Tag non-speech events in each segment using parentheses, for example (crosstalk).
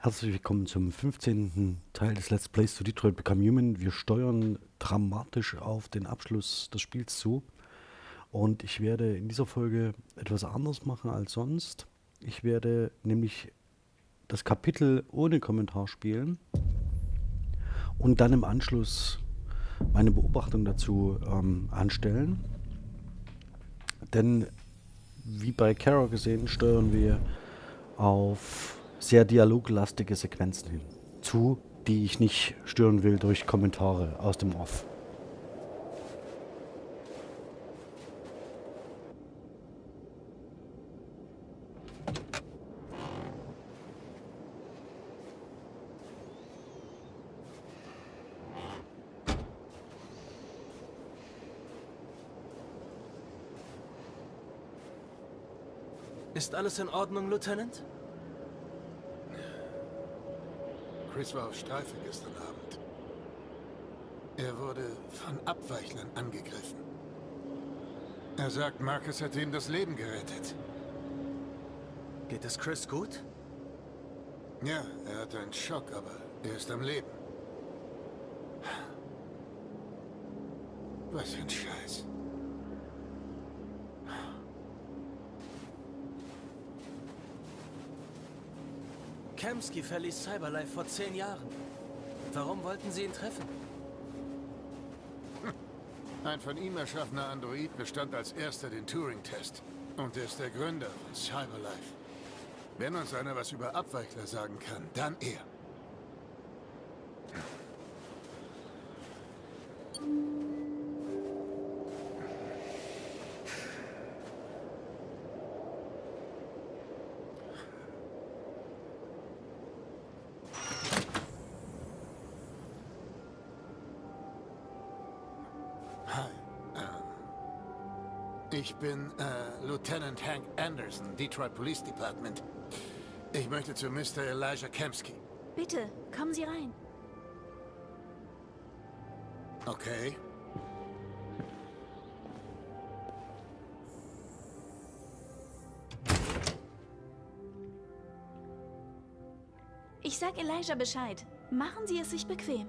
Herzlich willkommen zum 15. Teil des Let's Plays zu Detroit Become Human. Wir steuern dramatisch auf den Abschluss des Spiels zu. Und ich werde in dieser Folge etwas anderes machen als sonst. Ich werde nämlich das Kapitel ohne Kommentar spielen und dann im Anschluss meine Beobachtung dazu ähm, anstellen. Denn wie bei Kara gesehen, steuern wir auf sehr dialoglastige Sequenzen hin. Zu, die ich nicht stören will durch Kommentare aus dem Off. Ist alles in Ordnung, Lieutenant? Chris war auf Streife gestern Abend. Er wurde von Abweichlern angegriffen. Er sagt, Marcus hätte ihm das Leben gerettet. Geht es Chris gut? Ja, er hatte einen Schock, aber er ist am Leben. Was für ein Scheiß. Kamsky verließ Cyberlife vor zehn Jahren. Warum wollten Sie ihn treffen? Ein von ihm erschaffener Android bestand als erster den Turing-Test. Und er ist der Gründer von Cyberlife. Wenn uns einer was über Abweichler sagen kann, dann er. Ich bin äh, Lieutenant Hank Anderson, Detroit Police Department. Ich möchte zu Mr. Elijah Kemsky. Bitte, kommen Sie rein. Okay. Ich sag Elijah Bescheid. Machen Sie es sich bequem.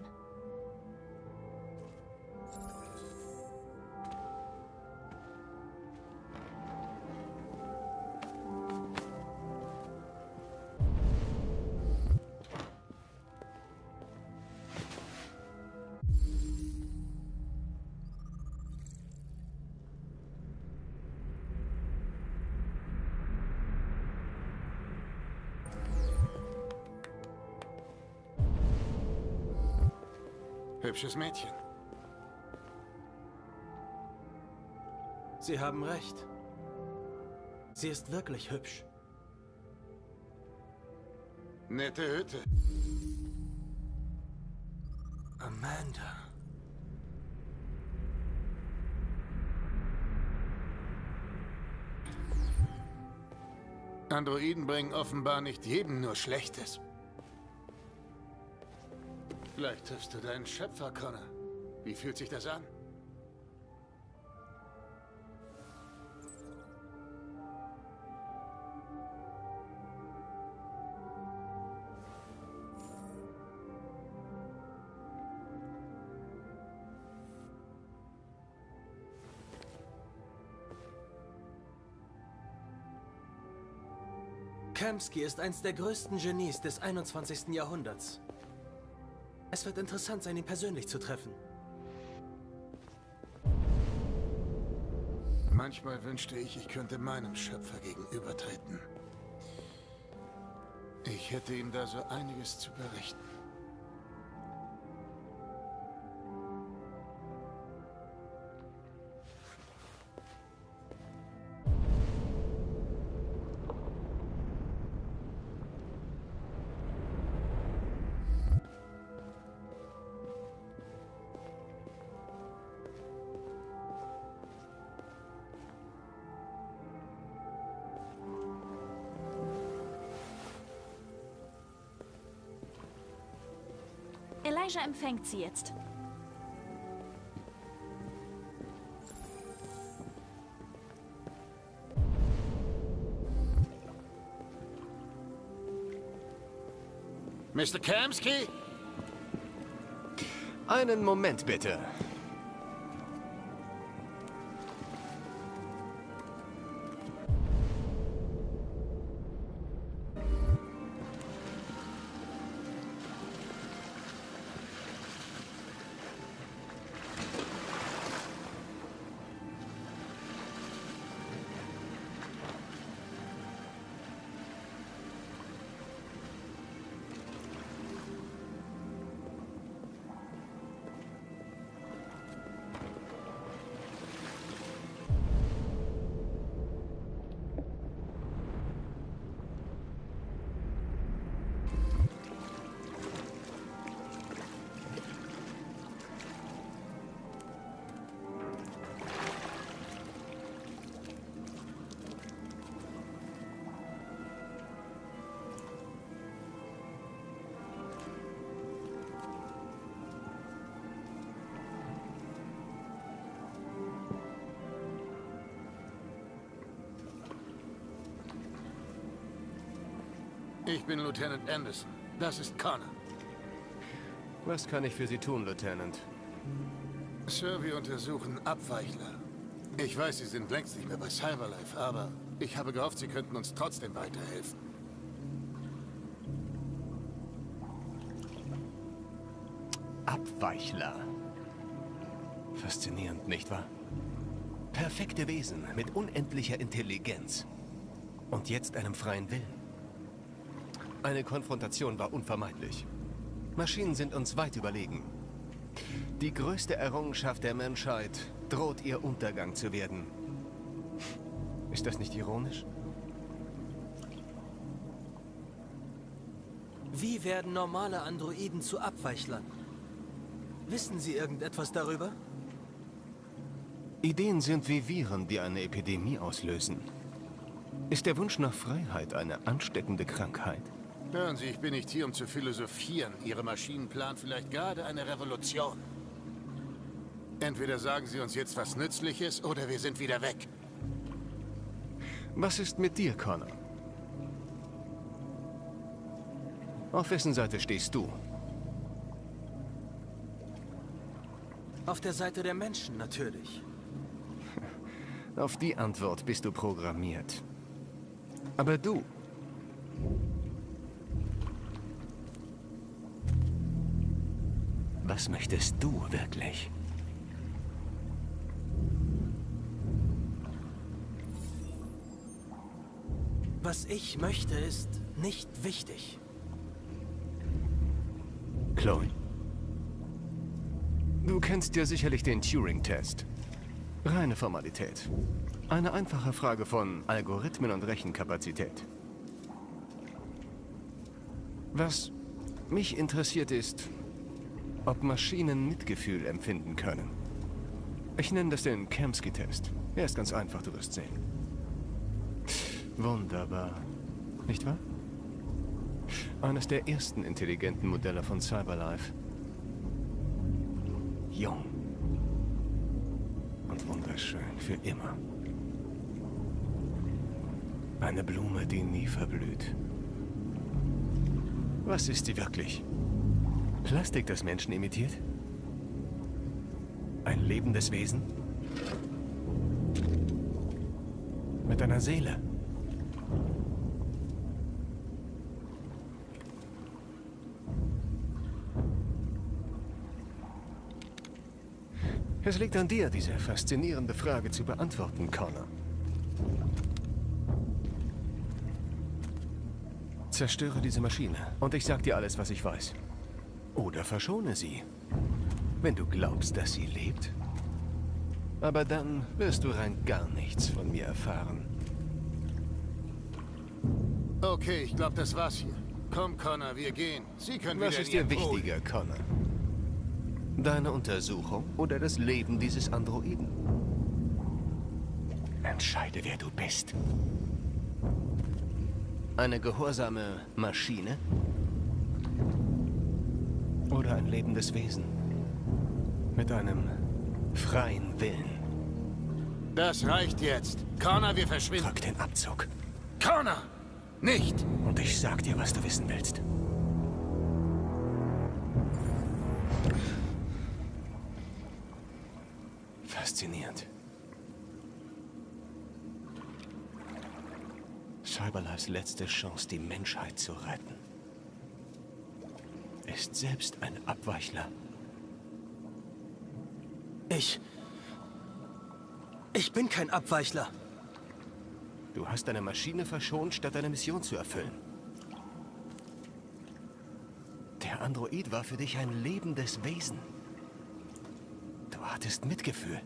Hübsches Mädchen. Sie haben recht. Sie ist wirklich hübsch. Nette Hütte. Amanda. Androiden bringen offenbar nicht jedem nur Schlechtes. Vielleicht triffst du deinen Schöpfer, Connor. Wie fühlt sich das an? Kamsky ist eins der größten Genies des 21. Jahrhunderts. Es wird interessant sein, ihn persönlich zu treffen. Manchmal wünschte ich, ich könnte meinem Schöpfer gegenübertreten. Ich hätte ihm da so einiges zu berichten. Elijah empfängt Sie jetzt. Mr. Kamsky? Einen Moment bitte. Ich bin Lieutenant Anderson. Das ist Connor. Was kann ich für Sie tun, Lieutenant? Sir, wir untersuchen Abweichler. Ich weiß, Sie sind längst nicht mehr bei Cyberlife, aber ich habe gehofft, Sie könnten uns trotzdem weiterhelfen. Abweichler. Faszinierend, nicht wahr? Perfekte Wesen mit unendlicher Intelligenz. Und jetzt einem freien Willen. Eine Konfrontation war unvermeidlich. Maschinen sind uns weit überlegen. Die größte Errungenschaft der Menschheit droht ihr Untergang zu werden. Ist das nicht ironisch? Wie werden normale Androiden zu Abweichlern? Wissen Sie irgendetwas darüber? Ideen sind wie Viren, die eine Epidemie auslösen. Ist der Wunsch nach Freiheit eine ansteckende Krankheit? Hören Sie, ich bin nicht hier, um zu philosophieren. Ihre Maschinen planen vielleicht gerade eine Revolution. Entweder sagen Sie uns jetzt was Nützliches, oder wir sind wieder weg. Was ist mit dir, Connor? Auf wessen Seite stehst du? Auf der Seite der Menschen, natürlich. Auf die Antwort bist du programmiert. Aber du... Was möchtest du wirklich? Was ich möchte, ist nicht wichtig. Chloe. Du kennst ja sicherlich den Turing-Test. Reine Formalität. Eine einfache Frage von Algorithmen und Rechenkapazität. Was mich interessiert ist, ob Maschinen Mitgefühl empfinden können. Ich nenne das den Kamsky-Test. Er ist ganz einfach, du wirst sehen. Wunderbar. Nicht wahr? Eines der ersten intelligenten Modelle von Cyberlife. Jung. Und wunderschön für immer. Eine Blume, die nie verblüht. Was ist sie wirklich? Plastik, das Menschen imitiert? Ein lebendes Wesen? Mit einer Seele? Es liegt an dir, diese faszinierende Frage zu beantworten, Connor. Zerstöre diese Maschine und ich sag dir alles, was ich weiß. Oder verschone sie. Wenn du glaubst, dass sie lebt. Aber dann wirst du rein gar nichts von mir erfahren. Okay, ich glaube, das war's hier. Komm, Connor, wir gehen. Sie können Was wieder ist dir wichtiger, Connor? Deine Untersuchung oder das Leben dieses Androiden? Entscheide, wer du bist. Eine gehorsame Maschine? Oder ein lebendes Wesen. Mit einem freien Willen. Das reicht jetzt. Connor, wir verschwinden. Drück den Abzug. Connor! Nicht! Und ich sag dir, was du wissen willst. Faszinierend. Cyberlives letzte Chance, die Menschheit zu retten ist selbst ein Abweichler. Ich... Ich bin kein Abweichler. Du hast deine Maschine verschont, statt deine Mission zu erfüllen. Der Android war für dich ein lebendes Wesen. Du hattest Mitgefühl.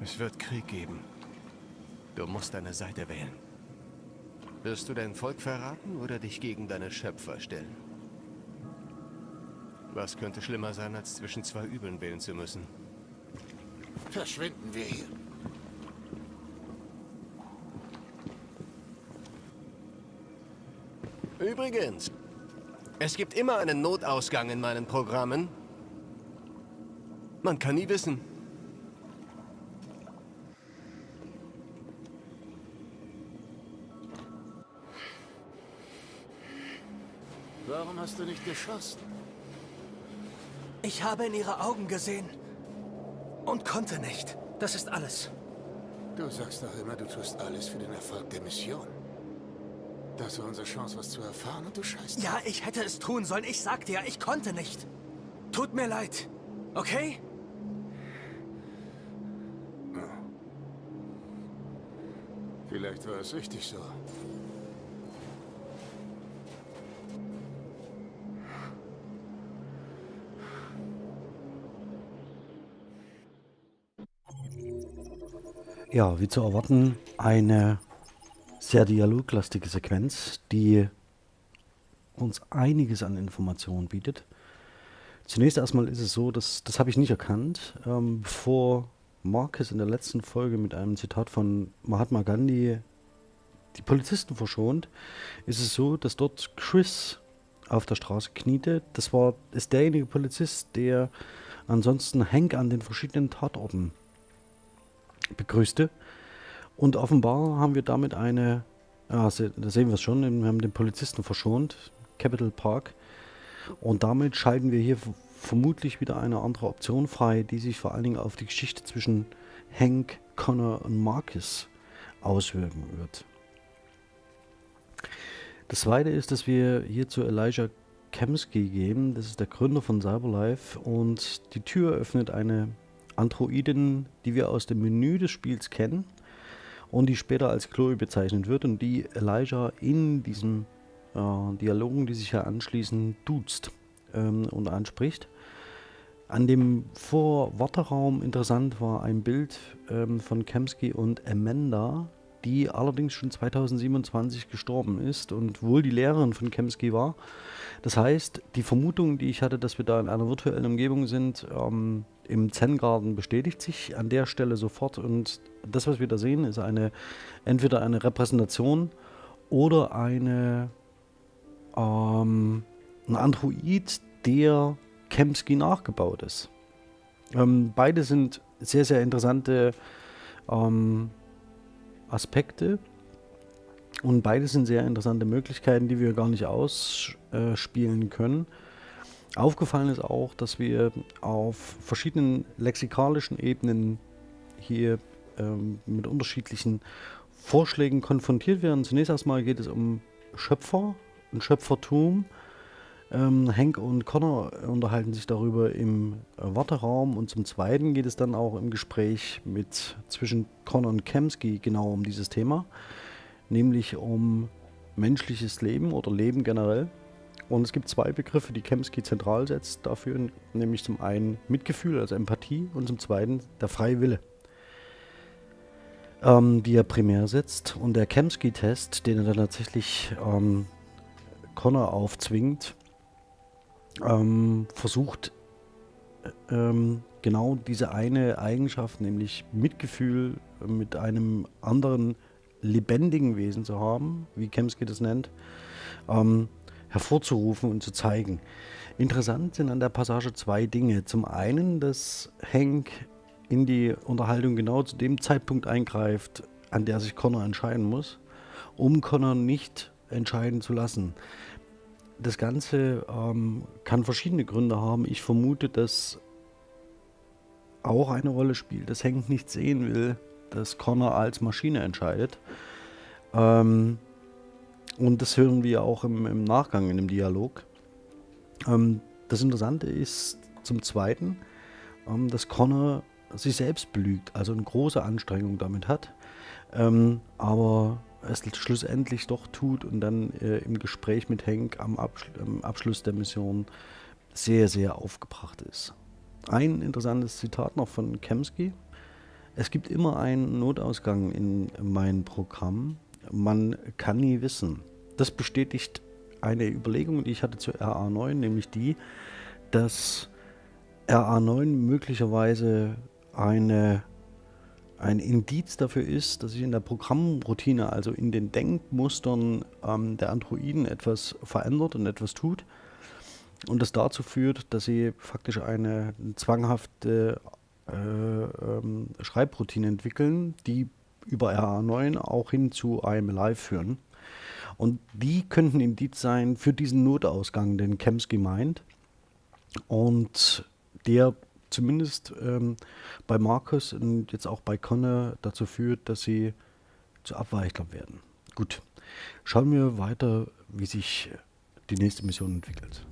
Es wird Krieg geben. Du musst deine Seite wählen. Wirst du dein Volk verraten oder dich gegen deine Schöpfer stellen? Was könnte schlimmer sein, als zwischen zwei Übeln wählen zu müssen? Verschwinden wir hier. Übrigens, es gibt immer einen Notausgang in meinen Programmen. Man kann nie wissen. Hast du nicht geschossen? Ich habe in ihre Augen gesehen. Und konnte nicht. Das ist alles. Du sagst doch immer, du tust alles für den Erfolg der Mission. Das war unsere Chance, was zu erfahren und du scheißt. Ja, ich hätte es tun sollen. Ich sagte ja, ich konnte nicht. Tut mir leid. Okay? Vielleicht war es richtig so. Ja, wie zu erwarten, eine sehr dialoglastige Sequenz, die uns einiges an Informationen bietet. Zunächst erstmal ist es so, dass das habe ich nicht erkannt, ähm, bevor Marcus in der letzten Folge mit einem Zitat von Mahatma Gandhi die Polizisten verschont, ist es so, dass dort Chris auf der Straße kniete. Das war ist derjenige Polizist, der ansonsten Hank an den verschiedenen Tatorten begrüßte. Und offenbar haben wir damit eine, se- da sehen wir es schon, wir haben den Polizisten verschont, Capital Park. Und damit schalten wir hier vermutlich wieder eine andere Option frei, die sich vor allen Dingen auf die Geschichte zwischen Hank, Connor und Marcus auswirken wird. Das zweite ist, dass wir hier zu Elijah Kemsky gehen. Das ist der Gründer von Cyberlife. Und die Tür öffnet eine Androidin, die wir aus dem Menü des Spiels kennen und die später als Chloe bezeichnet wird und die Elijah in diesen äh, Dialogen, die sich hier anschließen, duzt ähm, und anspricht. An dem Vorwarteraum interessant war ein Bild ähm, von Kemsky und Amanda, die allerdings schon 2027 gestorben ist und wohl die Lehrerin von Kemsky war. Das heißt, die Vermutung, die ich hatte, dass wir da in einer virtuellen Umgebung sind, ähm, im Zen-Garten bestätigt sich an der Stelle sofort. Und das, was wir da sehen, ist eine entweder eine Repräsentation oder eine ähm, ein Android, der Kemsky nachgebaut ist. Ähm, beide sind sehr, sehr interessante ähm, Aspekte und beide sind sehr interessante Möglichkeiten, die wir gar nicht ausspielen können. Aufgefallen ist auch, dass wir auf verschiedenen lexikalischen Ebenen hier ähm, mit unterschiedlichen Vorschlägen konfrontiert werden. Zunächst erstmal geht es um Schöpfer und Schöpfertum. Ähm, Hank und Connor unterhalten sich darüber im äh, Warteraum und zum Zweiten geht es dann auch im Gespräch mit zwischen Connor und Kemsky genau um dieses Thema, nämlich um menschliches Leben oder Leben generell. Und es gibt zwei Begriffe, die Kemsky zentral setzt dafür, nämlich zum einen Mitgefühl, also Empathie, und zum zweiten der freie Wille, ähm, die er primär setzt. Und der Kemsky-Test, den er dann tatsächlich ähm, Connor aufzwingt, ähm, versucht äh, ähm, genau diese eine Eigenschaft, nämlich Mitgefühl mit einem anderen lebendigen Wesen zu haben, wie Kemsky das nennt, ähm, hervorzurufen und zu zeigen. Interessant sind an der Passage zwei Dinge. Zum einen, dass Hank in die Unterhaltung genau zu dem Zeitpunkt eingreift, an der sich Connor entscheiden muss, um Connor nicht entscheiden zu lassen. Das Ganze ähm, kann verschiedene Gründe haben. Ich vermute, dass auch eine Rolle spielt, dass Hank nicht sehen will, dass Connor als Maschine entscheidet. Ähm, und das hören wir auch im, im Nachgang in dem Dialog. Ähm, das Interessante ist zum Zweiten, ähm, dass Connor sich selbst belügt, also eine große Anstrengung damit hat, ähm, aber es schlussendlich doch tut und dann äh, im Gespräch mit Hank am, Abschl Abschluss der Mission sehr, sehr aufgebracht ist. Ein interessantes Zitat noch von Kemsky. Es gibt immer einen Notausgang in meinem Programm. Man kann nie wissen. Das bestätigt eine Überlegung, die ich hatte zu RA9, nämlich die, dass RA9 möglicherweise eine, ein Indiz dafür ist, dass sich in der Programmroutine, also in den Denkmustern ähm, der Androiden etwas verändert und etwas tut. Und das dazu führt, dass sie faktisch eine zwanghafte äh, ähm, Schreibroutine entwickeln, die über RA9 auch hin zu IMLI führen. Und die könnten Indiz sein für diesen Notausgang, den Kemsky meint. Und der zumindest ähm, bei Markus und jetzt auch bei Connor dazu führt, dass sie zu Abweichler werden. Gut, schauen wir weiter, wie sich die nächste Mission entwickelt.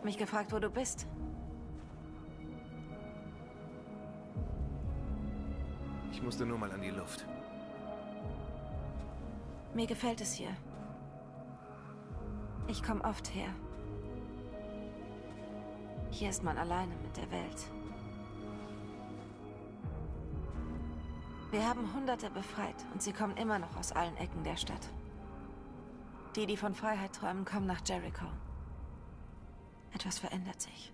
Hab mich gefragt, wo du bist. Ich musste nur mal an die Luft. Mir gefällt es hier. Ich komme oft her. Hier ist man alleine mit der Welt. Wir haben Hunderte befreit und sie kommen immer noch aus allen Ecken der Stadt. Die, die von Freiheit träumen, kommen nach Jericho. Etwas verändert sich.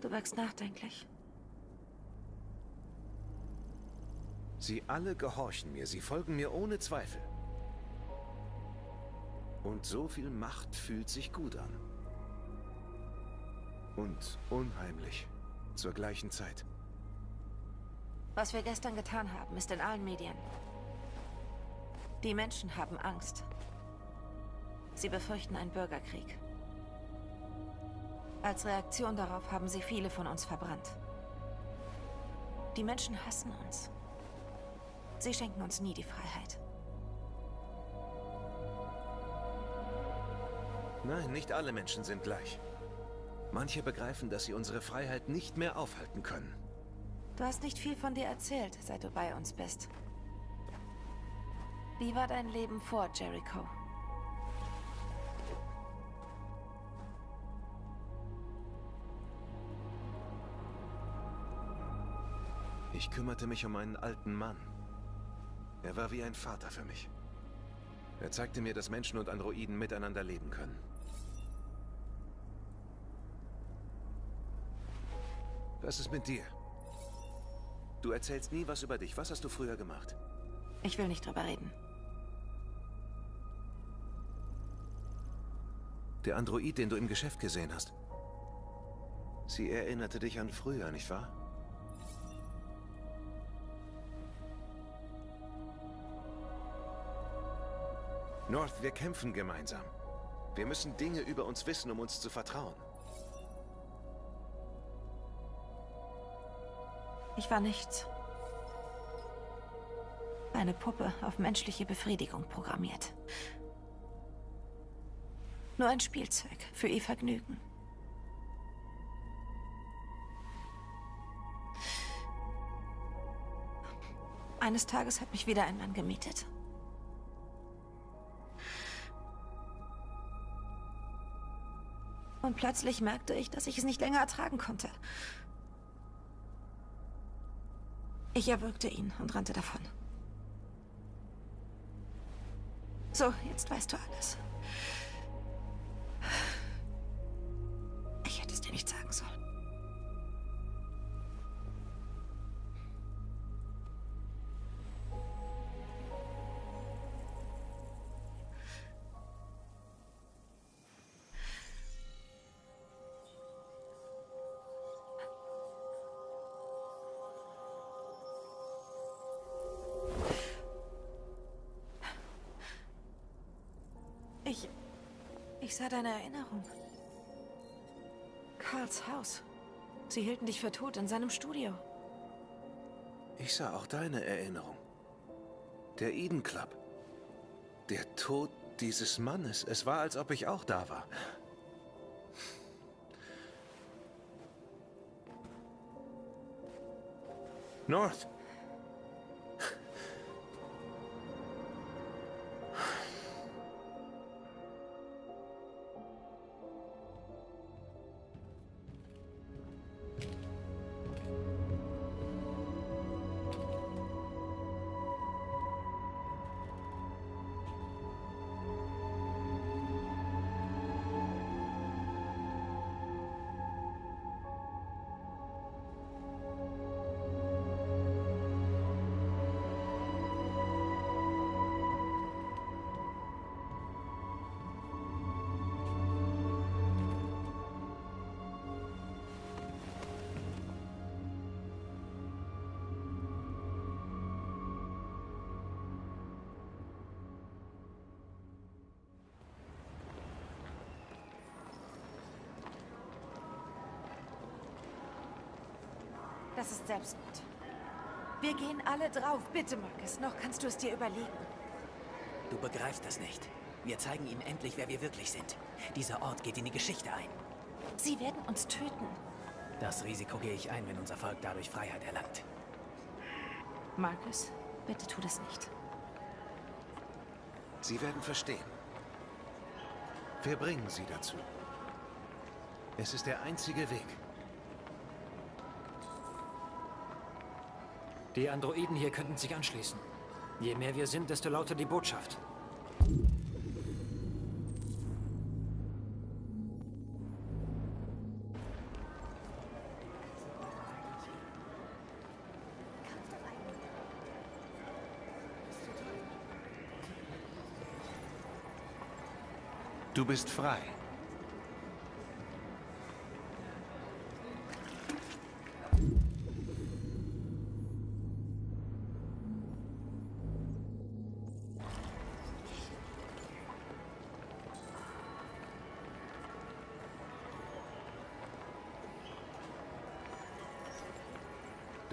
Du wirkst nachdenklich. Sie alle gehorchen mir, sie folgen mir ohne Zweifel. Und so viel Macht fühlt sich gut an. Und unheimlich zur gleichen Zeit. Was wir gestern getan haben, ist in allen Medien. Die Menschen haben Angst. Sie befürchten einen Bürgerkrieg. Als Reaktion darauf haben sie viele von uns verbrannt. Die Menschen hassen uns. Sie schenken uns nie die Freiheit. Nein, nicht alle Menschen sind gleich. Manche begreifen, dass sie unsere Freiheit nicht mehr aufhalten können. Du hast nicht viel von dir erzählt, seit du bei uns bist. Wie war dein Leben vor Jericho? Ich kümmerte mich um einen alten Mann. Er war wie ein Vater für mich. Er zeigte mir, dass Menschen und Androiden miteinander leben können. Was ist mit dir? Du erzählst nie was über dich. Was hast du früher gemacht? Ich will nicht drüber reden. Der Android, den du im Geschäft gesehen hast. Sie erinnerte dich an früher, nicht wahr? North, wir kämpfen gemeinsam. Wir müssen Dinge über uns wissen, um uns zu vertrauen. Ich war nichts. Eine Puppe auf menschliche Befriedigung programmiert. Nur ein Spielzeug für ihr Vergnügen. Eines Tages hat mich wieder ein Mann gemietet. Und plötzlich merkte ich, dass ich es nicht länger ertragen konnte. Ich erwürgte ihn und rannte davon. So, jetzt weißt du alles. Deine Erinnerung. Karls Haus. Sie hielten dich für tot in seinem Studio. Ich sah auch deine Erinnerung. Der Eden Club. Der Tod dieses Mannes. Es war, als ob ich auch da war. North. Das ist Selbstmord. Wir gehen alle drauf. Bitte, Marcus, noch kannst du es dir überlegen. Du begreifst das nicht. Wir zeigen ihnen endlich, wer wir wirklich sind. Dieser Ort geht in die Geschichte ein. Sie werden uns töten. Das Risiko gehe ich ein, wenn unser Volk dadurch Freiheit erlangt. Marcus, bitte tu das nicht. Sie werden verstehen. Wir bringen sie dazu. Es ist der einzige Weg. Die Androiden hier könnten sich anschließen. Je mehr wir sind, desto lauter die Botschaft. Du bist frei.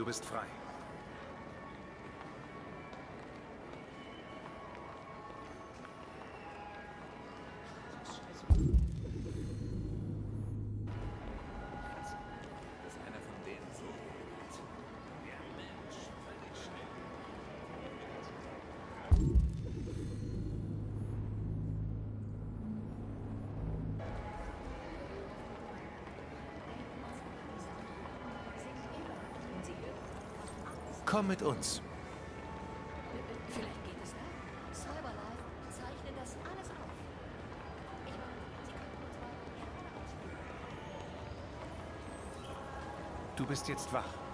Bist frei. Komm mit uns. Vielleicht geht es da. Cyberlife zeichnet das alles auf. Ich meine, Sie könnten uns mal gerne ausspielen. Du bist jetzt wach.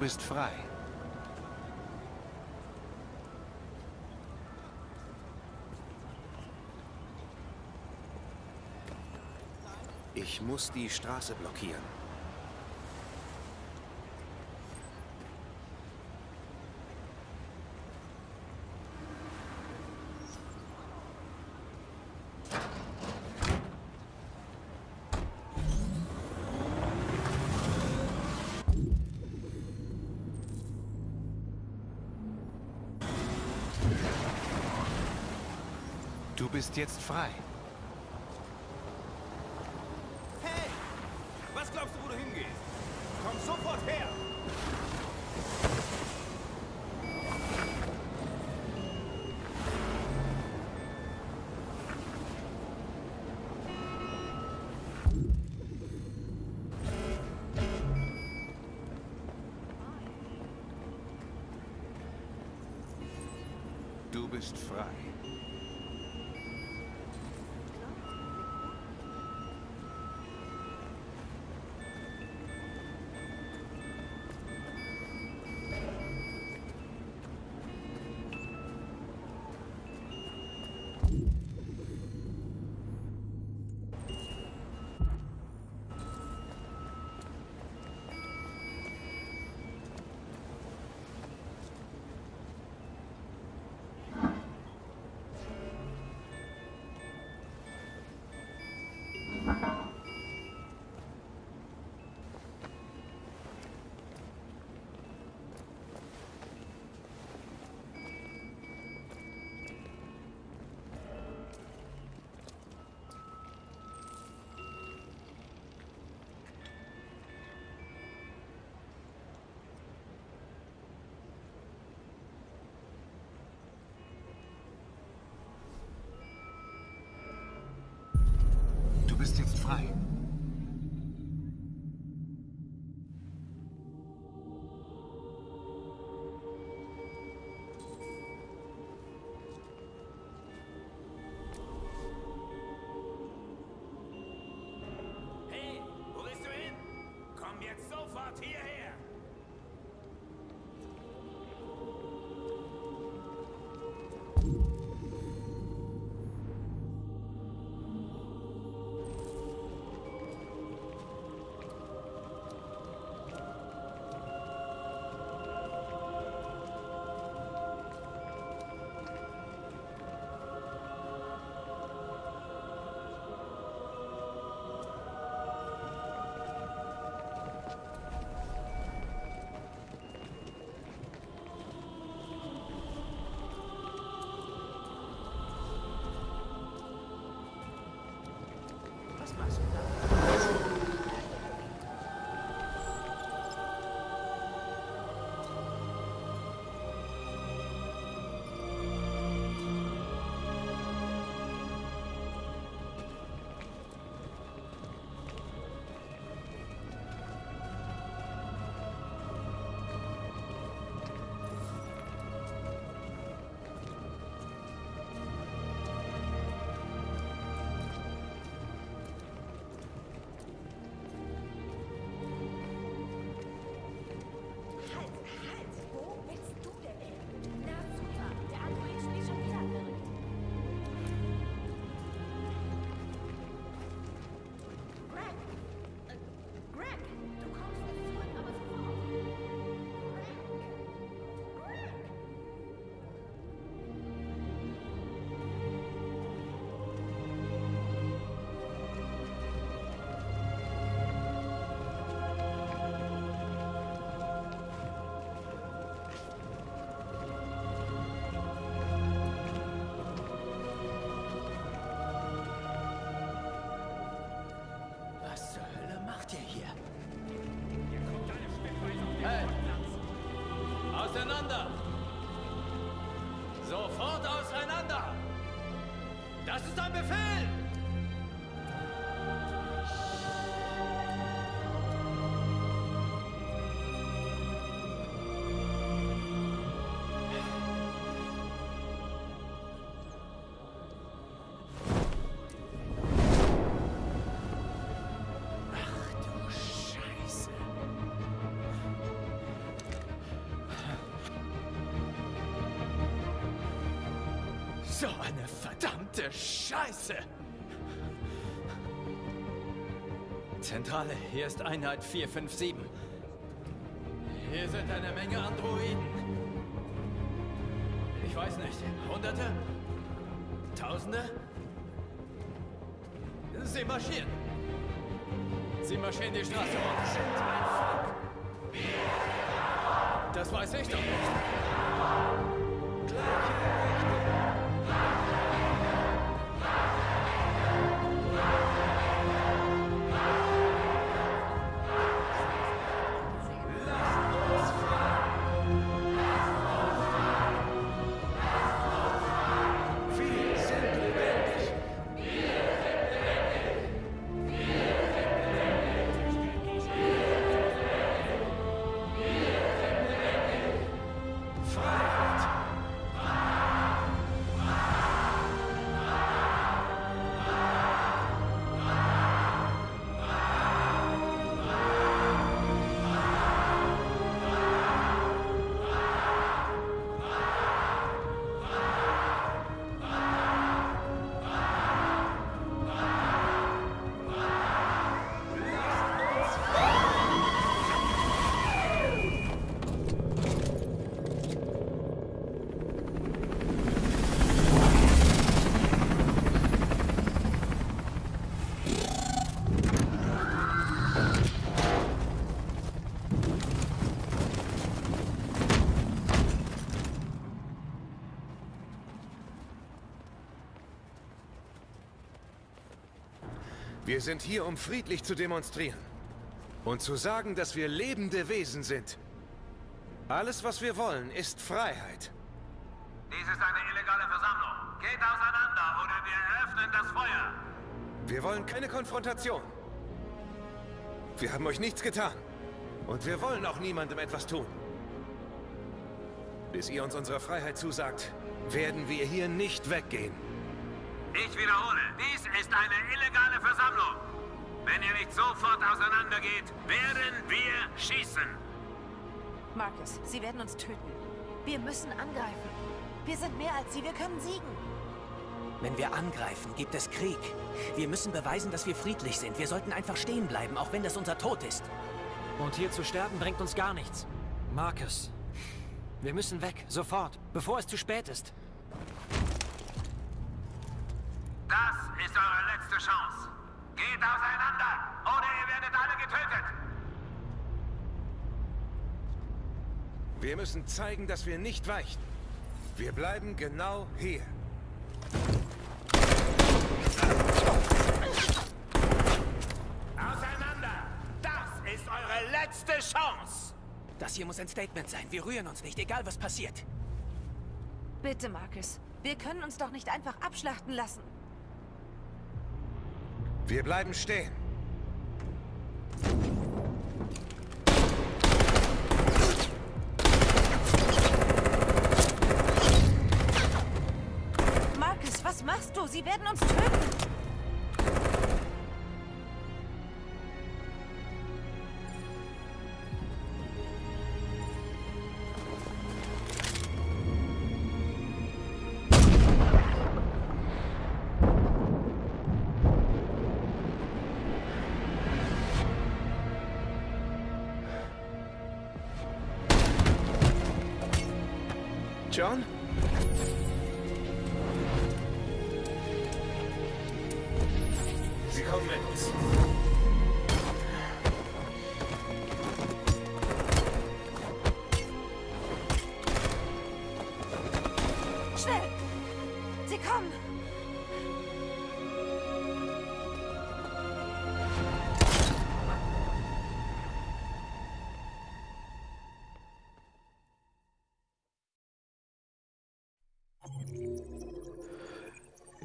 Bist frei. Ich muss die Straße blockieren. Du bist jetzt frei. Hey! Was glaubst du, wo du hingehst? Komm sofort her! Du bist frei. Bist Eine verdammte Scheiße! Zentrale, hier ist Einheit 457. Hier sind eine Menge Androiden. Ich weiß nicht, Hunderte? Tausende? Sie marschieren. Sie marschieren die Straße und sind ein Volk. Das weiß ich doch nicht. Wir sind hier, um friedlich zu demonstrieren. Und zu sagen, dass wir lebende Wesen sind. Alles, was wir wollen, ist Freiheit. Dies ist eine illegale Versammlung. Geht auseinander oder wir öffnen das Feuer. Wir wollen keine Konfrontation. Wir haben euch nichts getan. Und wir wollen auch niemandem etwas tun. Bis ihr uns unsere Freiheit zusagt, werden wir hier nicht weggehen. Ich wiederhole, dies ist eine illegale Versammlung. Wenn ihr nicht sofort auseinandergeht, werden wir schießen. Marcus, sie werden uns töten. Wir müssen angreifen. Wir sind mehr als sie, wir können siegen. Wenn wir angreifen, gibt es Krieg. Wir müssen beweisen, dass wir friedlich sind. Wir sollten einfach stehen bleiben, auch wenn das unser Tod ist. Und hier zu sterben bringt uns gar nichts. Marcus, wir müssen weg, sofort, bevor es zu spät ist. Das ist eure letzte Chance. Geht auseinander, oder ihr werdet alle getötet. Wir müssen zeigen, dass wir nicht weichen. Wir bleiben genau hier. Auseinander! Das ist eure letzte Chance! Das hier muss ein Statement sein. Wir rühren uns nicht, egal was passiert. Bitte, Marcus. Wir können uns doch nicht einfach abschlachten lassen. Wir bleiben stehen. Marcus, was machst du? Sie werden uns töten. John?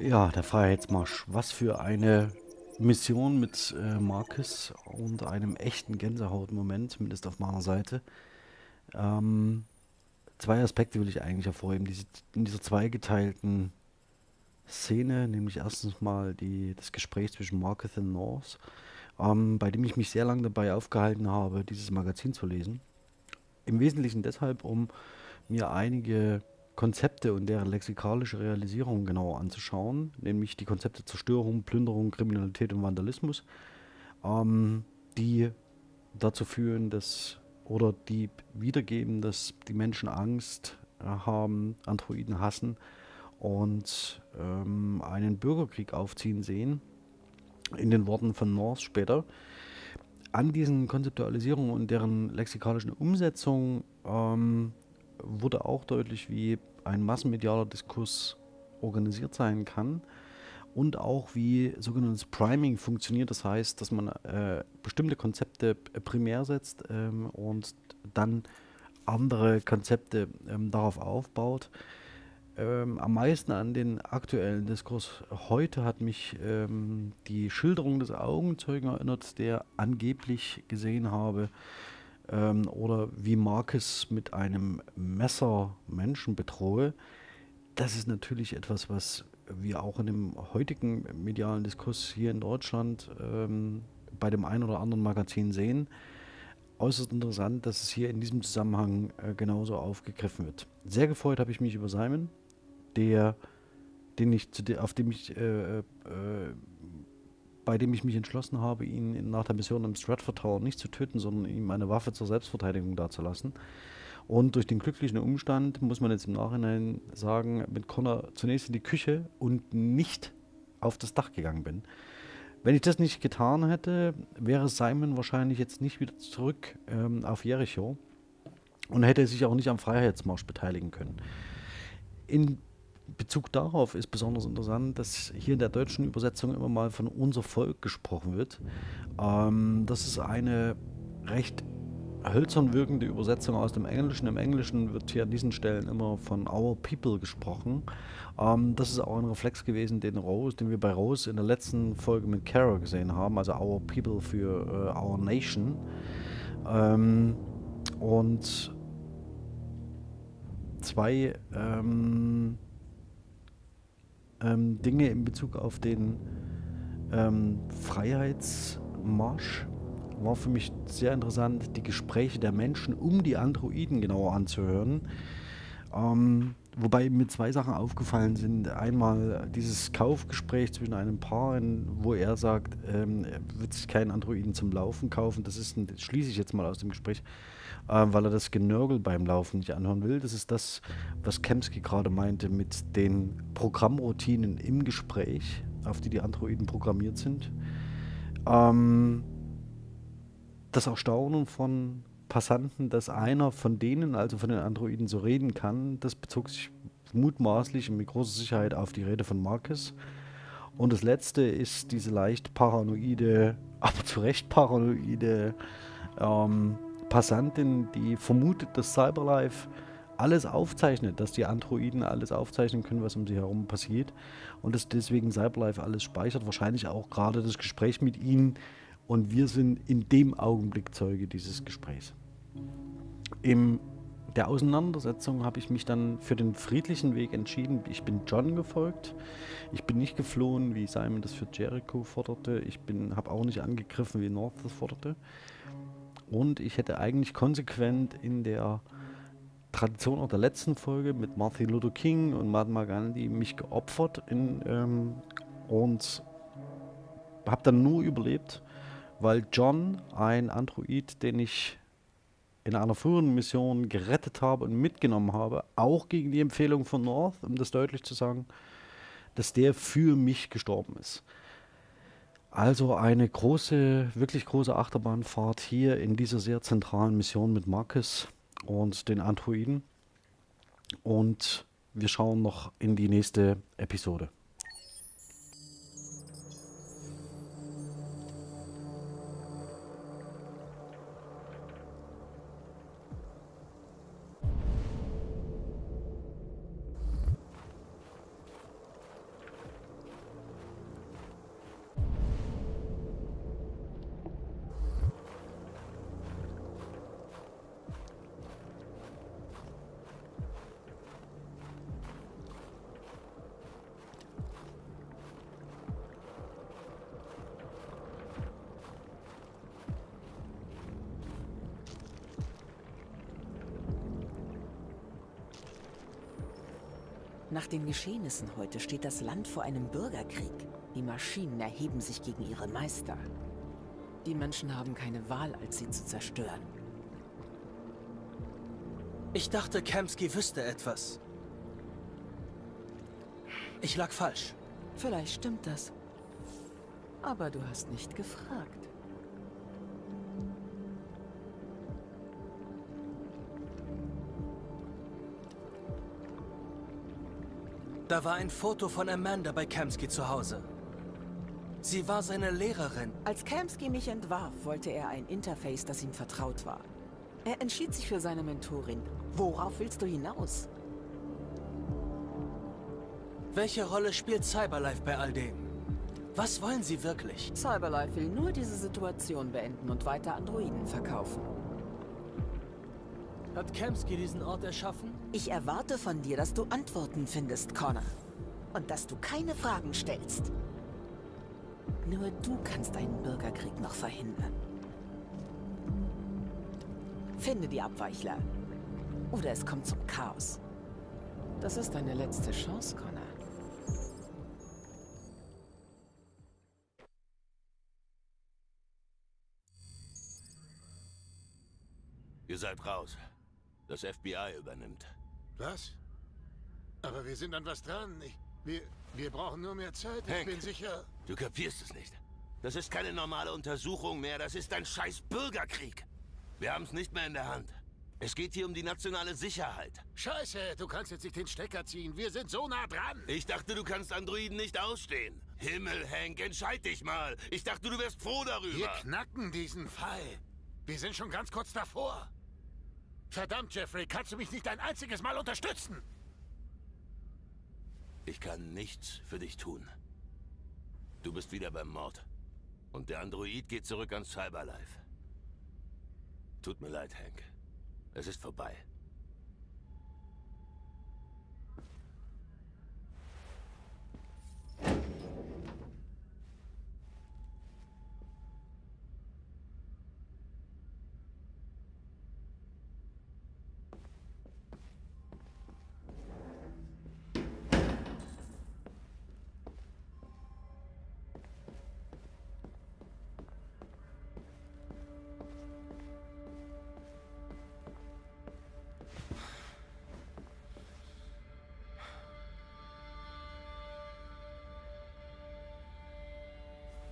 Ja, der Freiheitsmarsch. Was für eine Mission mit äh, Marcus und einem echten Gänsehautmoment, zumindest auf meiner Seite. Ähm, zwei Aspekte will ich eigentlich hervorheben. Diese, in dieser zweigeteilten Szene, nämlich erstens mal die, das Gespräch zwischen Marcus und North, ähm, bei dem ich mich sehr lange dabei aufgehalten habe, dieses Magazin zu lesen. Im Wesentlichen deshalb, um mir einige Konzepte und deren lexikalische Realisierung genauer anzuschauen, nämlich die Konzepte Zerstörung, Plünderung, Kriminalität und Vandalismus, ähm, die dazu führen, dass oder die wiedergeben, dass die Menschen Angst äh, haben, Androiden hassen und ähm, einen Bürgerkrieg aufziehen sehen, in den Worten von North später. An diesen Konzeptualisierungen und deren lexikalischen Umsetzung ähm, wurde auch deutlich, wie ein massenmedialer Diskurs organisiert sein kann und auch wie sogenanntes Priming funktioniert. Das heißt, dass man äh, bestimmte Konzepte primär setzt ähm, und dann andere Konzepte ähm, darauf aufbaut. Ähm, am meisten an den aktuellen Diskurs heute hat mich ähm, die Schilderung des Augenzeugen erinnert, der angeblich gesehen habe, ähm, oder wie Marcus mit einem Messer Menschen bedrohe, das ist natürlich etwas, was wir auch in dem heutigen medialen Diskurs hier in Deutschland ähm, bei dem einen oder anderen Magazin sehen. Äußerst interessant, dass es hier in diesem Zusammenhang äh, genauso aufgegriffen wird. Sehr gefreut habe ich mich über Simon, der, den ich, auf dem ich äh, äh, bei dem ich mich entschlossen habe, ihn nach der Mission im Stratford Tower nicht zu töten, sondern ihm eine Waffe zur Selbstverteidigung dazulassen. Und durch den glücklichen Umstand, muss man jetzt im Nachhinein sagen, mit Connor zunächst in die Küche und nicht auf das Dach gegangen bin. Wenn ich das nicht getan hätte, wäre Simon wahrscheinlich jetzt nicht wieder zurück ähm, auf Jericho und hätte sich auch nicht am Freiheitsmarsch beteiligen können. In Bezug darauf ist besonders interessant, dass hier in der deutschen Übersetzung immer mal von unser Volk gesprochen wird. Ähm, das ist eine recht hölzern wirkende Übersetzung aus dem Englischen. Im Englischen wird hier an diesen Stellen immer von Our People gesprochen. Ähm, das ist auch ein Reflex gewesen, den Rose, den wir bei Rose in der letzten Folge mit Kara gesehen haben, also Our People für äh, Our Nation. Ähm, und zwei ähm, ähm, Dinge in Bezug auf den ähm, Freiheitsmarsch. War für mich sehr interessant, die Gespräche der Menschen um die Androiden genauer anzuhören. Ähm, wobei mir zwei Sachen aufgefallen sind. Einmal dieses Kaufgespräch zwischen einem Paar, wo er sagt, ähm, er wird sich keinen Androiden zum Laufen kaufen. Das ist, das schließe ich jetzt mal aus dem Gespräch äh, weil er das Genörgel beim Laufen nicht anhören will. Das ist das, was Kemsky gerade meinte mit den Programmroutinen im Gespräch, auf die die Androiden programmiert sind. Ähm, das Erstaunen von Passanten, dass einer von denen, also von den Androiden, so reden kann, das bezog sich mutmaßlich und mit großer Sicherheit auf die Rede von Marcus. Und das letzte ist diese leicht paranoide, (laughs) aber zu Recht paranoide ähm, Passantin, die vermutet, dass Cyberlife alles aufzeichnet, dass die Androiden alles aufzeichnen können, was um sie herum passiert und dass deswegen Cyberlife alles speichert, wahrscheinlich auch gerade das Gespräch mit ihnen und wir sind in dem Augenblick Zeuge dieses Gesprächs. In der Auseinandersetzung habe ich mich dann für den friedlichen Weg entschieden. Ich bin John gefolgt. Ich bin nicht geflohen, wie Simon das für Jericho forderte. Ich habe auch nicht angegriffen, wie North das forderte. Und ich hätte eigentlich konsequent in der Tradition auch der letzten Folge mit Martin Luther King und Mahatma Gandhi mich geopfert in, ähm, und habe dann nur überlebt, weil John, ein Android, den ich in einer früheren Mission gerettet habe und mitgenommen habe, auch gegen die Empfehlung von North, um das deutlich zu sagen, dass der für mich gestorben ist. Also eine große, wirklich große Achterbahnfahrt hier in dieser sehr zentralen Mission mit Marcus und den Androiden. Und wir schauen noch in die nächste Episode. Nach den Geschehnissen heute steht das Land vor einem Bürgerkrieg. Die Maschinen erheben sich gegen ihre Meister. Die Menschen haben keine Wahl, als sie zu zerstören. Ich dachte, Kamsky wüsste etwas. Ich lag falsch. Vielleicht stimmt das. Aber du hast nicht gefragt. Da war ein Foto von Amanda bei Kamsky zu Hause. Sie war seine Lehrerin. Als Kamsky mich entwarf, wollte er ein Interface, das ihm vertraut war. Er entschied sich für seine Mentorin. Worauf willst du hinaus? Welche Rolle spielt Cyberlife bei all dem? Was wollen sie wirklich? Cyberlife will nur diese Situation beenden und weiter Androiden verkaufen. Hat Kamsky diesen Ort erschaffen? Ich erwarte von dir, dass du Antworten findest, Connor. Und dass du keine Fragen stellst. Nur du kannst einen Bürgerkrieg noch verhindern. Finde die Abweichler. Oder es kommt zum Chaos. Das ist deine letzte Chance, Connor. Ihr seid raus. Das FBI übernimmt. Was? Aber wir sind an was dran. Ich, wir, wir brauchen nur mehr Zeit. Hank, ich bin sicher... Du kapierst es nicht. Das ist keine normale Untersuchung mehr. Das ist ein scheiß Bürgerkrieg. Wir haben es nicht mehr in der Hand. Es geht hier um die nationale Sicherheit. Scheiße, du kannst jetzt nicht den Stecker ziehen. Wir sind so nah dran. Ich dachte, du kannst Androiden nicht ausstehen. Himmel, Hank, entscheid dich mal. Ich dachte, du wärst froh darüber. Wir knacken diesen Fall. Wir sind schon ganz kurz davor. Verdammt, Jeffrey, kannst du mich nicht ein einziges Mal unterstützen? Ich kann nichts für dich tun. Du bist wieder beim Mord. Und der Android geht zurück ans Cyberlife. Tut mir leid, Hank. Es ist vorbei.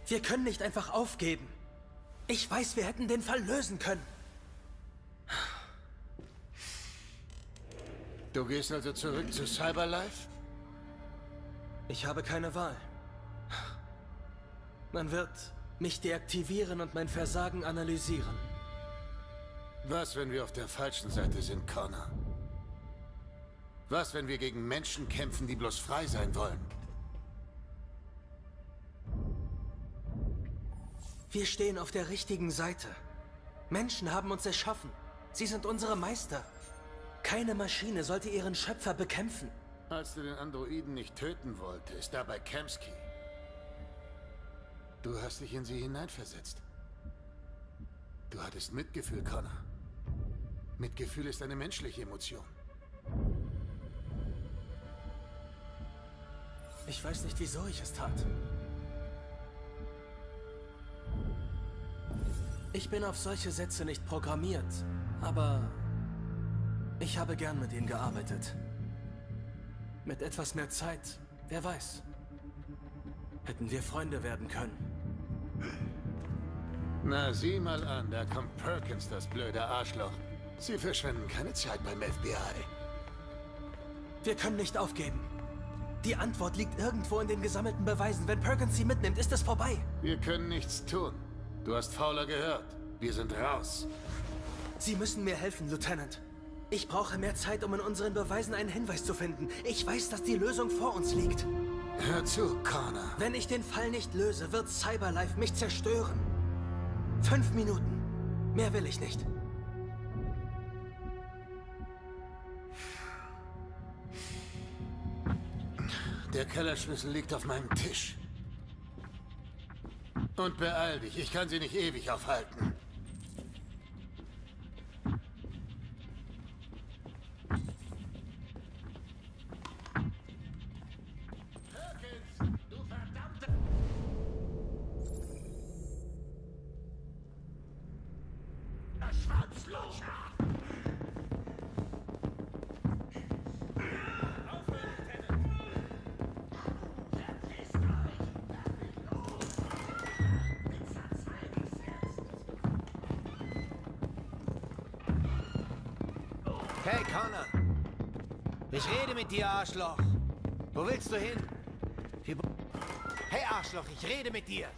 Wir können nicht einfach aufgeben. Ich weiß, wir hätten den Fall lösen können. Du gehst also zurück zu Cyberlife? Ich habe keine Wahl. Man wird mich deaktivieren und mein Versagen analysieren. Was, wenn wir auf der falschen Seite sind, Connor? Was, wenn wir gegen Menschen kämpfen, die bloß frei sein wollen? Wir stehen auf der richtigen Seite. Menschen haben uns erschaffen. Sie sind unsere Meister. Keine Maschine sollte ihren Schöpfer bekämpfen. Als du den Androiden nicht töten wolltest, da bei Kamsky. Du hast dich in sie hineinversetzt. Du hattest Mitgefühl, Connor. Mitgefühl ist eine menschliche Emotion. Ich weiß nicht, wieso ich es tat. Ich bin auf solche Sätze nicht programmiert, aber ich habe gern mit ihnen gearbeitet. Mit etwas mehr Zeit, wer weiß, hätten wir Freunde werden können. Na, sieh mal an, da kommt Perkins, das blöde Arschloch. Sie verschwenden keine Zeit beim FBI. Wir können nicht aufgeben. Die Antwort liegt irgendwo in den gesammelten Beweisen. Wenn Perkins sie mitnimmt, ist es vorbei. Wir können nichts tun. Du hast Fowler gehört. Wir sind raus. Sie müssen mir helfen, Lieutenant. Ich brauche mehr Zeit, um in unseren Beweisen einen Hinweis zu finden. Ich weiß, dass die Lösung vor uns liegt. Hör zu, Connor. Wenn ich den Fall nicht löse, wird Cyberlife mich zerstören. Fünf Minuten. Mehr will ich nicht. Der Kellerschlüssel liegt auf meinem Tisch. Und beeil dich, ich kann sie nicht ewig aufhalten. Hey, rede mit dir, Arschloch. Wo willst du hin? Hey, Arschloch, ich rede mit dir.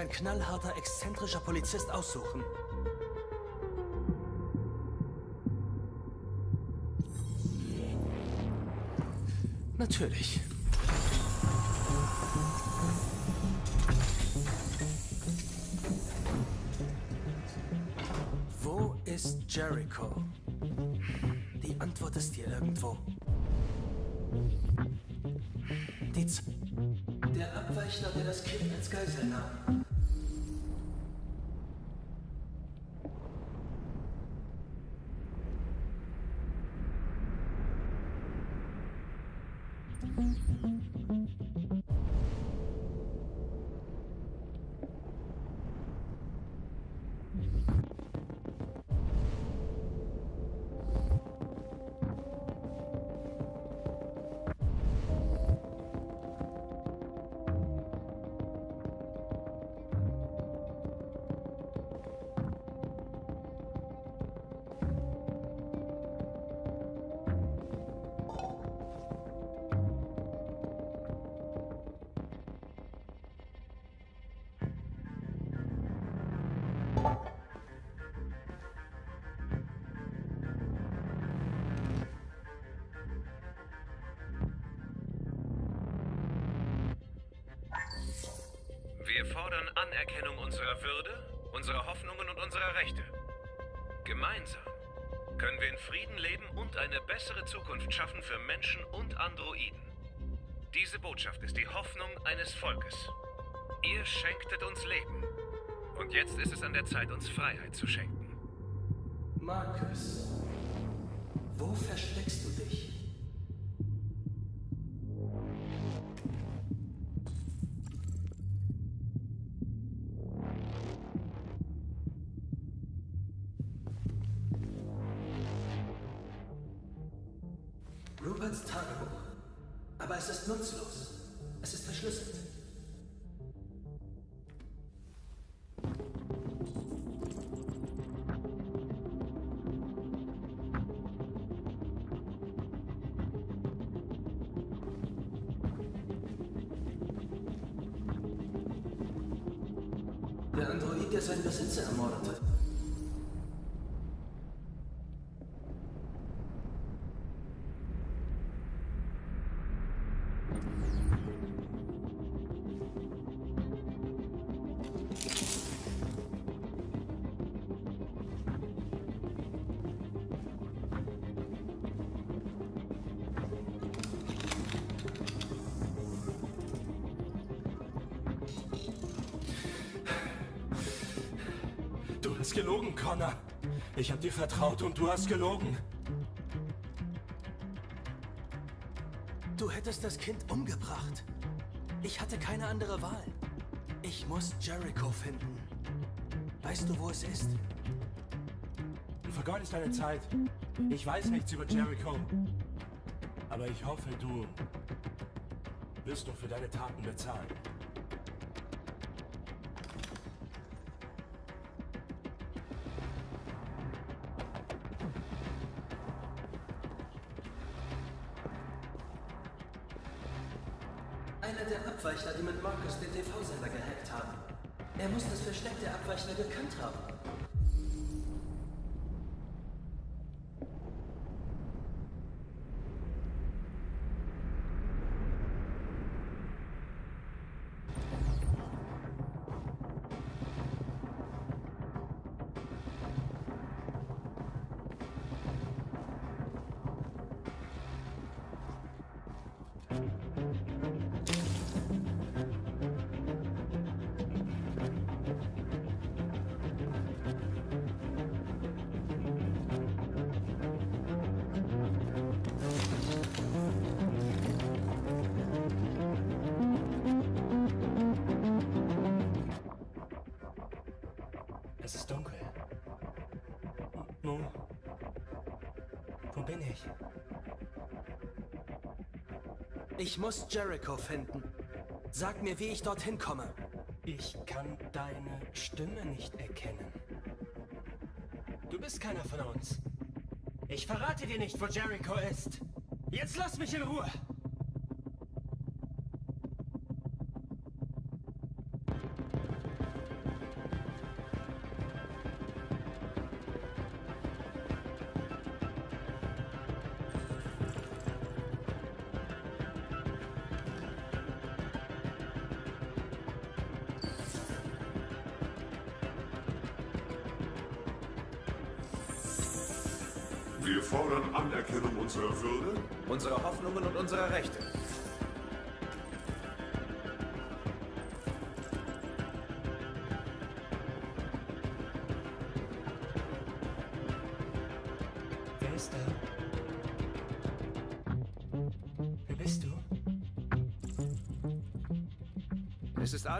Ein knallharter, exzentrischer Polizist aussuchen? Natürlich. Wo ist Jericho? Die Antwort ist hier irgendwo. Die Z Der Abweichler, der das Kind als Geisel nahm. Fordern Anerkennung unserer Würde, unserer Hoffnungen und unserer Rechte. Gemeinsam können wir in Frieden leben und eine bessere Zukunft schaffen für Menschen und Androiden. Diese Botschaft ist die Hoffnung eines Volkes. Ihr schenktet uns Leben. Und jetzt ist es an der Zeit, uns Freiheit zu schenken. Marcus, wo versteckst du dich? Hast gelogen, Connor. Ich hab dir vertraut und du hast gelogen. Du hättest das Kind umgebracht. Ich hatte keine andere Wahl. Ich muss Jericho finden. Weißt du, wo es ist? Du vergeudest deine Zeit. Ich weiß nichts über Jericho. Aber ich hoffe, du wirst doch für deine Taten bezahlen. Mit Marcus den TV-Sender gehackt haben. Er muss das Versteck der Abweichler gekannt haben. Ich muss Jericho finden. Sag mir, wie ich dorthin komme. Ich kann deine Stimme nicht erkennen. Du bist keiner von uns. Ich verrate dir nicht, wo Jericho ist. Jetzt lass mich in Ruhe.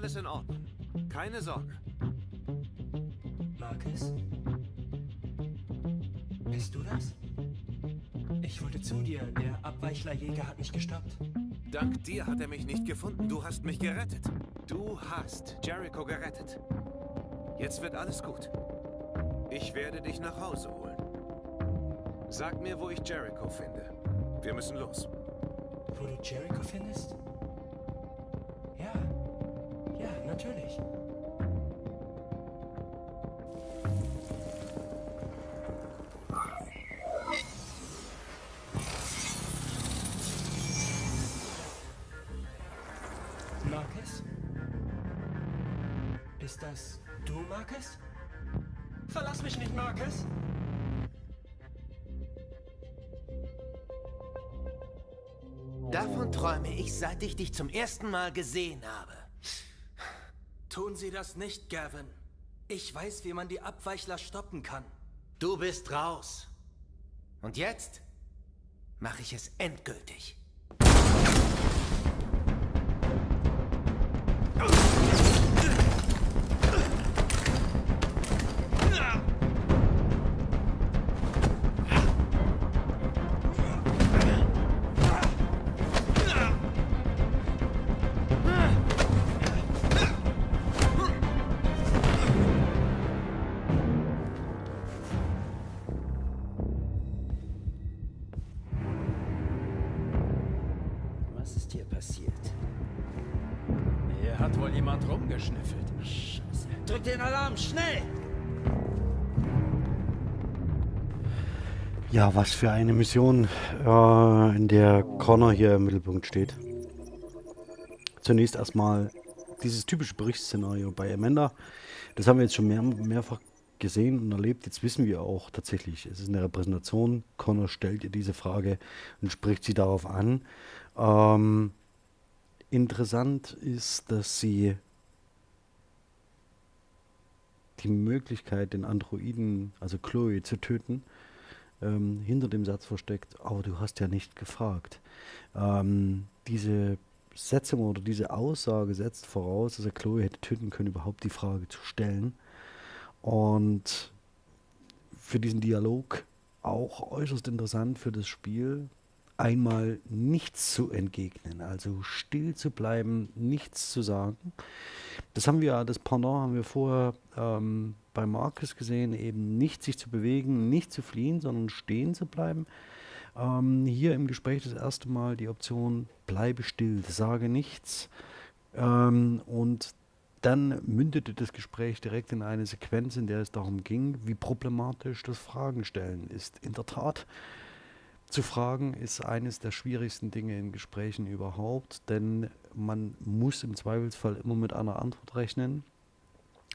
Alles in Ordnung. Keine Sorge. Marcus? Bist du das? Ich wollte zu dir. Der Abweichlerjäger hat mich gestoppt. Dank dir hat er mich nicht gefunden. Du hast mich gerettet. Du hast Jericho gerettet. Jetzt wird alles gut. Ich werde dich nach Hause holen. Sag mir, wo ich Jericho finde. Wir müssen los. Wo du Jericho findest? Natürlich. Marcus? Ist das du, Marcus? Verlass mich nicht, Marcus! Davon träume ich, seit ich dich zum ersten Mal gesehen habe. Tun Sie das nicht, Gavin. Ich weiß, wie man die Abweichler stoppen kann. Du bist raus. Und jetzt mache ich es endgültig. Ja, was für eine Mission, äh, in der Connor hier im Mittelpunkt steht. Zunächst erstmal dieses typische Berichtsszenario bei Amanda. Das haben wir jetzt schon mehr, mehrfach gesehen und erlebt. Jetzt wissen wir auch tatsächlich, es ist eine Repräsentation. Connor stellt ihr diese Frage und spricht sie darauf an. Ähm, interessant ist, dass sie die Möglichkeit, den Androiden, also Chloe, zu töten, ähm, hinter dem Satz versteckt, aber du hast ja nicht gefragt. Ähm, diese Setzung oder diese Aussage setzt voraus, dass er Chloe hätte töten können, überhaupt die Frage zu stellen. Und für diesen Dialog auch äußerst interessant für das Spiel, einmal nichts zu entgegnen, also still zu bleiben, nichts zu sagen. Das haben wir, das Pendant haben wir vorher ähm, bei Marcus gesehen, eben nicht sich zu bewegen, nicht zu fliehen, sondern stehen zu bleiben. Ähm, hier im Gespräch das erste Mal die Option, bleibe still, sage nichts. Ähm, und dann mündete das Gespräch direkt in eine Sequenz, in der es darum ging, wie problematisch das Fragen stellen ist. In der Tat, zu fragen ist eines der schwierigsten Dinge in Gesprächen überhaupt, denn man muss im Zweifelsfall immer mit einer Antwort rechnen.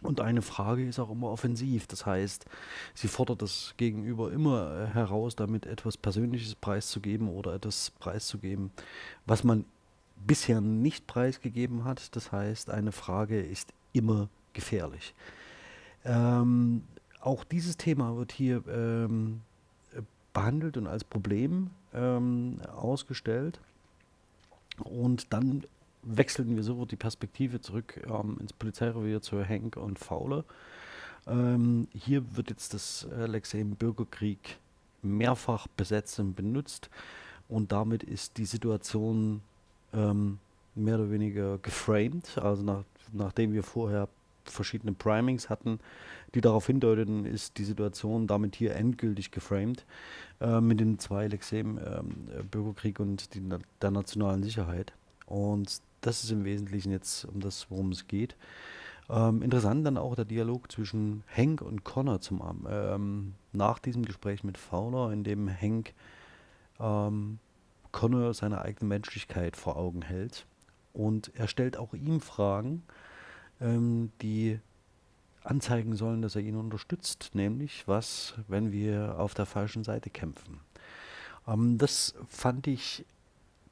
Und eine Frage ist auch immer offensiv. Das heißt, sie fordert das Gegenüber immer äh, heraus, damit etwas Persönliches preiszugeben oder etwas preiszugeben, was man bisher nicht preisgegeben hat. Das heißt, eine Frage ist immer gefährlich. Ähm, auch dieses Thema wird hier ähm, behandelt und als Problem ähm, ausgestellt. Und dann wechseln wir sofort die Perspektive zurück ähm, ins Polizeirevier zu Hank und Fowler. Ähm, hier wird jetzt das äh, Lexem Bürgerkrieg mehrfach besetzt und benutzt und damit ist die Situation ähm, mehr oder weniger geframed. Also nach, nachdem wir vorher verschiedene Primings hatten, die darauf hindeuteten, ist die Situation damit hier endgültig geframed äh, mit den zwei Lexemen, äh, Bürgerkrieg und die, der nationalen Sicherheit. Und das ist im Wesentlichen jetzt um das, worum es geht. Ähm, interessant dann auch der Dialog zwischen Hank und Connor zum ähm, nach diesem Gespräch mit Fowler, in dem Hank ähm, Connor seine eigene Menschlichkeit vor Augen hält. Und er stellt auch ihm Fragen, ähm, die anzeigen sollen, dass er ihn unterstützt, nämlich was, wenn wir auf der falschen Seite kämpfen. Ähm, das fand ich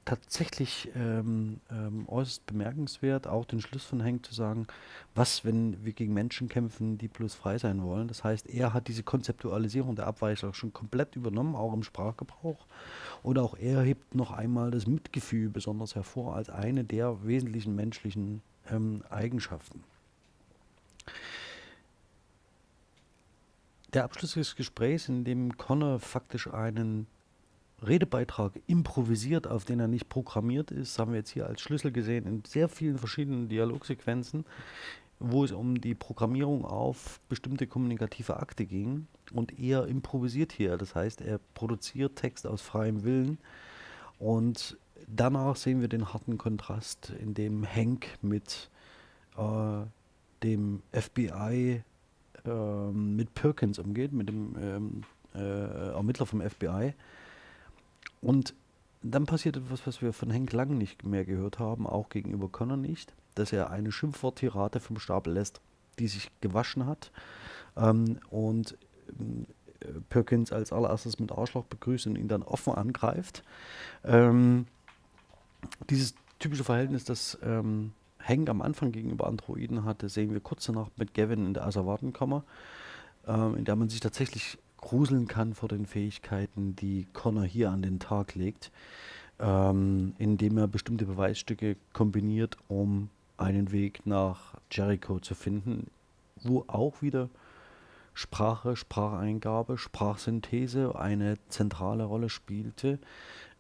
tatsächlich ähm, ähm, äußerst bemerkenswert, auch den Schluss von Hank zu sagen, was, wenn wir gegen Menschen kämpfen, die bloß frei sein wollen. Das heißt, er hat diese Konzeptualisierung der Abweichler schon komplett übernommen, auch im Sprachgebrauch. Und auch er hebt noch einmal das Mitgefühl besonders hervor als eine der wesentlichen menschlichen ähm, Eigenschaften. Der Abschluss des Gesprächs, in dem Connor faktisch einen Redebeitrag improvisiert, auf den er nicht programmiert ist, haben wir jetzt hier als Schlüssel gesehen in sehr vielen verschiedenen Dialogsequenzen, wo es um die Programmierung auf bestimmte kommunikative Akte ging. Und er improvisiert hier, das heißt, er produziert Text aus freiem Willen. Und danach sehen wir den harten Kontrast, in dem Hank mit äh, dem FBI äh, mit Perkins umgeht, mit dem ähm, äh, Ermittler vom FBI und dann passiert etwas, was wir von Henk Lang nicht mehr gehört haben, auch gegenüber Connor nicht, dass er eine Schimpfworttirade vom Stapel lässt, die sich gewaschen hat ähm, und äh, Perkins als allererstes mit Arschloch begrüßt und ihn dann offen angreift. Ähm, dieses typische Verhältnis, das ähm, Hank am Anfang gegenüber Androiden hatte, sehen wir kurz danach mit Gavin in der Asservatenkammer, ähm, in der man sich tatsächlich gruseln kann vor den Fähigkeiten, die Connor hier an den Tag legt, ähm, indem er bestimmte Beweisstücke kombiniert, um einen Weg nach Jericho zu finden, wo auch wieder Sprache, Spracheingabe, Sprachsynthese eine zentrale Rolle spielte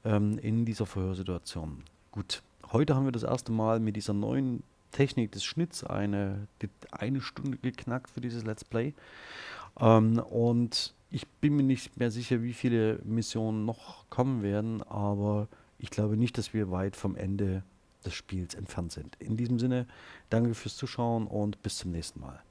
ähm, in dieser Verhörsituation. Gut, heute haben wir das erste Mal mit dieser neuen Technik des Schnitts eine, eine Stunde geknackt für dieses Let's Play. Ähm, und ich bin mir nicht mehr sicher, wie viele Missionen noch kommen werden, aber ich glaube nicht, dass wir weit vom Ende des Spiels entfernt sind. In diesem Sinne, danke fürs Zuschauen und bis zum nächsten Mal.